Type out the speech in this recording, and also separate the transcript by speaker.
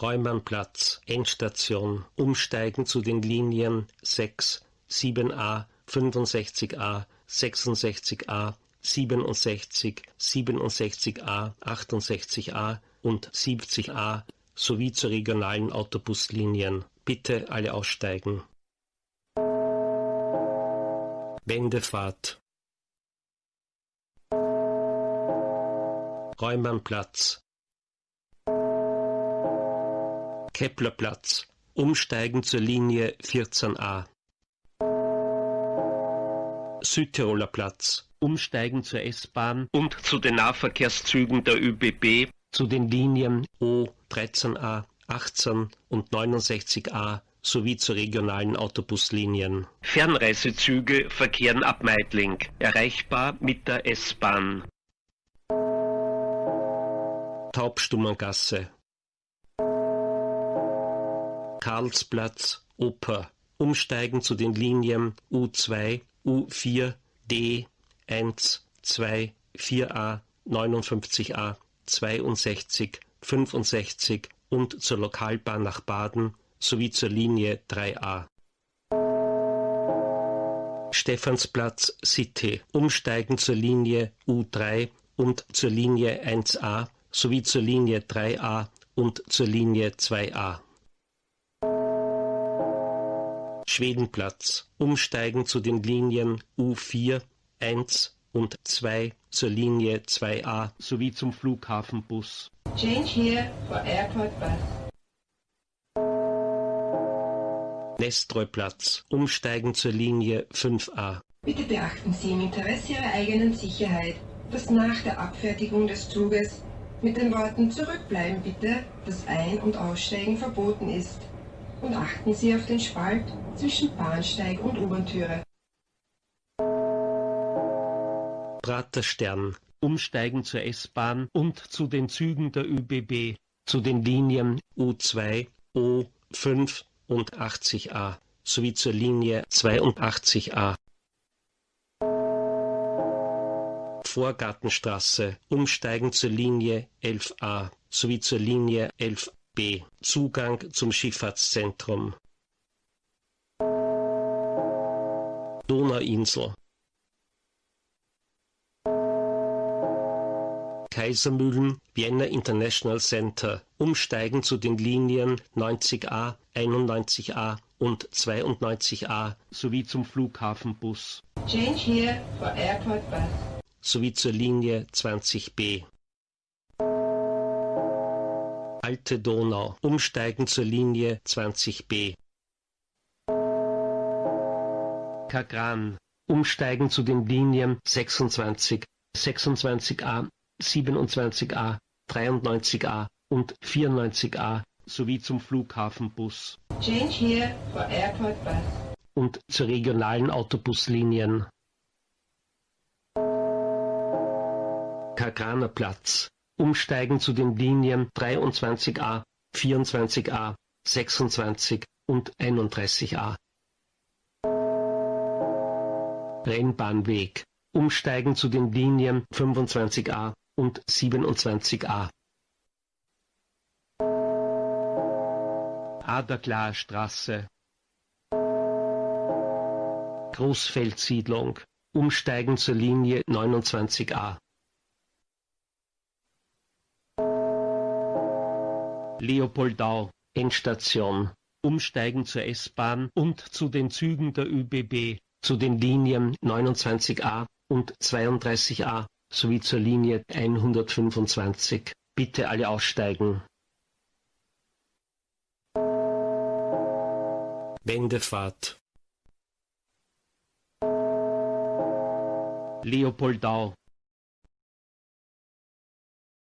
Speaker 1: Reumannplatz, Endstation, umsteigen zu den Linien 6, 7a, 65a, 66a, 67, 67a, 68a und 70a sowie zu regionalen Autobuslinien. Bitte alle aussteigen. Wendefahrt Räumannplatz Keplerplatz Umsteigen zur Linie 14a Südtiroler Platz Umsteigen zur S-Bahn und zu den Nahverkehrszügen der ÖBB zu den Linien O 13a, 18 und 69a sowie zu regionalen Autobuslinien. Fernreisezüge verkehren ab Meidling, erreichbar mit der S-Bahn. Taubstummengasse Karlsplatz, Oper. Umsteigen zu den Linien U2, U4, D, 1, 2, 4a, 59a, 62, 65 und zur Lokalbahn nach Baden sowie zur Linie 3a. Stephansplatz City. Umsteigen zur Linie U3 und zur Linie 1a sowie zur Linie 3a und zur Linie 2a. Schwedenplatz. Umsteigen zu den Linien U4, 1 und 2 zur Linie 2a sowie zum Flughafenbus.
Speaker 2: Change here for airport bus.
Speaker 1: Nestreuplatz. Umsteigen zur Linie 5a.
Speaker 2: Bitte beachten Sie im Interesse Ihrer eigenen Sicherheit, dass nach der Abfertigung des Zuges mit den Worten Zurückbleiben bitte das Ein- und Aussteigen verboten ist. Und achten Sie auf den Spalt zwischen Bahnsteig und U-Bahn-Türe.
Speaker 1: Praterstern. Umsteigen zur S-Bahn und zu den Zügen der ÖBB, zu den Linien U2, O5 und 80a sowie zur Linie 82a. Vorgartenstraße, umsteigen zur Linie 11a sowie zur Linie 11b, Zugang zum Schifffahrtszentrum. Donauinsel, Kaisermühlen, Vienna International Center, umsteigen zu den Linien 90a, 91a und 92a sowie zum Flughafenbus
Speaker 2: Change here for airport bus.
Speaker 1: sowie zur Linie 20b. Alte Donau, umsteigen zur Linie 20b. Kagran, umsteigen zu den Linien 26, 26a, 27a, 93a und 94a sowie zum Flughafenbus
Speaker 2: Change here for airport bus.
Speaker 1: und zu regionalen Autobuslinien. Kagraner Platz. Umsteigen zu den Linien 23a, 24a, 26 und 31a. Rennbahnweg. Umsteigen zu den Linien 25a und 27a. Aderklarstraße. Großfeldsiedlung. Umsteigen zur Linie 29a. Leopoldau, Endstation. Umsteigen zur S-Bahn und zu den Zügen der ÖBB, zu den Linien 29a und 32a sowie zur Linie 125. Bitte alle aussteigen. Wendefahrt. Leopoldau,